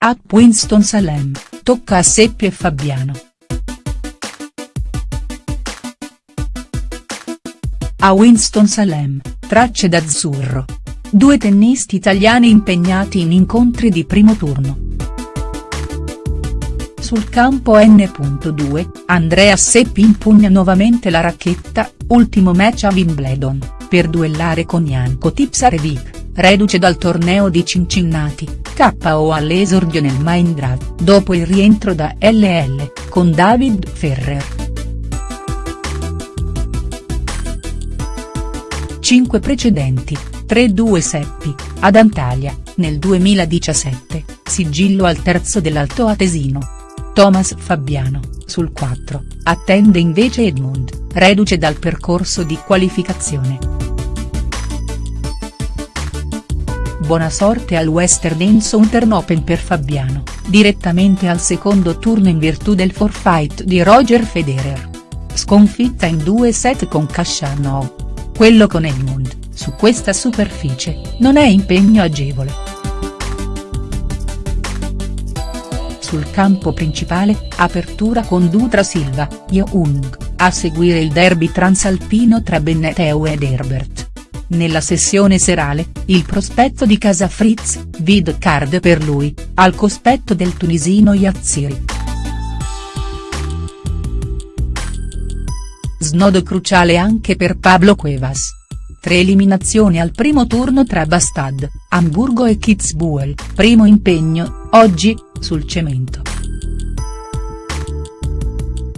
A Winston-Salem, tocca a Seppi e Fabiano. A Winston-Salem, tracce d'azzurro. Due tennisti italiani impegnati in incontri di primo turno. Sul campo N.2, Andrea Seppi impugna nuovamente la racchetta, ultimo match a Wimbledon, per duellare con Janko Tipsarevic reduce dal torneo di Cincinnati, KO all'esordio nel Mindra, dopo il rientro da LL, con David Ferrer. 5 precedenti, 3-2 Seppi, ad Antalya, nel 2017, sigillo al terzo dell'Alto Atesino. Thomas Fabiano, sul 4, attende invece Edmund, reduce dal percorso di qualificazione. Buona sorte al Western Southern Open per Fabiano, direttamente al secondo turno in virtù del forfait di Roger Federer. Sconfitta in due set con Khachanov. Quello con Edmund, su questa superficie, non è impegno agevole. Sul campo principale, apertura con Dutra Silva, Young, a seguire il derby transalpino tra Benneteu ed Herbert. Nella sessione serale, il prospetto di Casa Fritz, vid card per lui, al cospetto del tunisino Yazziri. Snodo cruciale anche per Pablo Cuevas. Tre eliminazioni al primo turno tra Bastad, Hamburgo e Kitzbühel, primo impegno, oggi, sul cemento.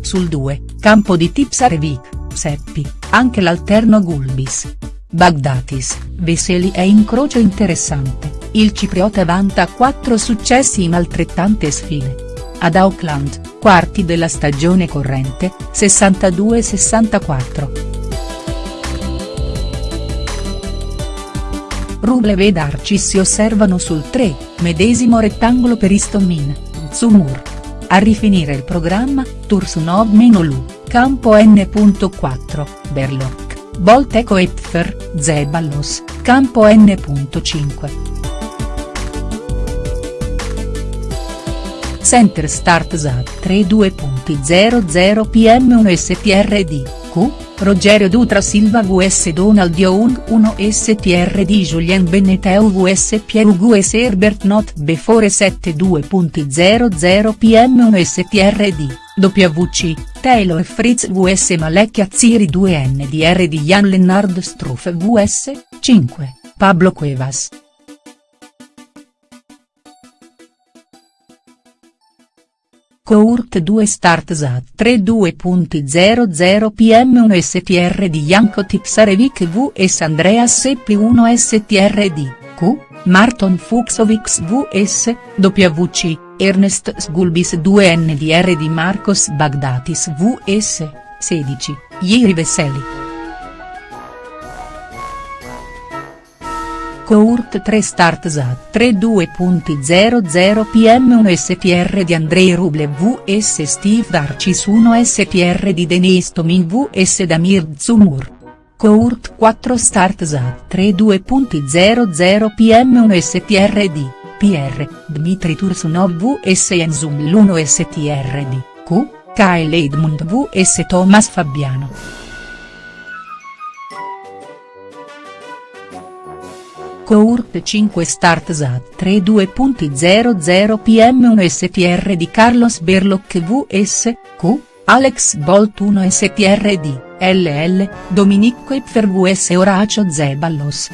Sul 2, campo di Tipsarevic, Seppi, anche l'alterno Gulbis, Bagdatis, Veseli è incrocio interessante, il cipriota vanta quattro successi in altrettante sfide. Ad Auckland, quarti della stagione corrente, 62-64. Rublev ed Arci si osservano sul 3, medesimo rettangolo per Istomin, Zumur. A rifinire il programma, Tursunov-Lu, campo N.4, Berlocq. Bolteco Epfer, Zeballos, campo N.5. Center Start ZAD 32.00 PM1 STRD, Q, Rogerio Dutra Silva vs Donald Young 1 STRD Julien Beneteu vs Pierre vs Herbert Not Before 72.00 PM1 STRD. WC, Taylor Fritz vs Malek Azziri 2 NDR di Jan Lennard Struff vs, 5, Pablo Cuevas. Court 2 Start Zat 32.00 PM1 STR di Janko Tipsarevic vs Andreas Seppi 1 STR di, Q, Marton Fuxovics vs, WC. Ernest Sgulbis 2 NDR di Marcos Bagdatis vs, 16, Ieri Veseli. Court 3 Start ZAT 32.00 PM1 STR di Andrei Rublev vs Steve Darcis 1 STR di Denis Tomin vs Damir Zumur. Court 4 Start ZAT 32.00 PM1 STR di PR, Dmitry Tursunov vs Enzum l'1 STRD, Q, Kyle Edmund vs Thomas Fabiano. Court 5 Start ZAT 32.00 PM1 STR di Carlos Berlocq vs, Q, Alex Bolt 1 STR di, LL, Dominico Ipfergues e Horacio Zeballos.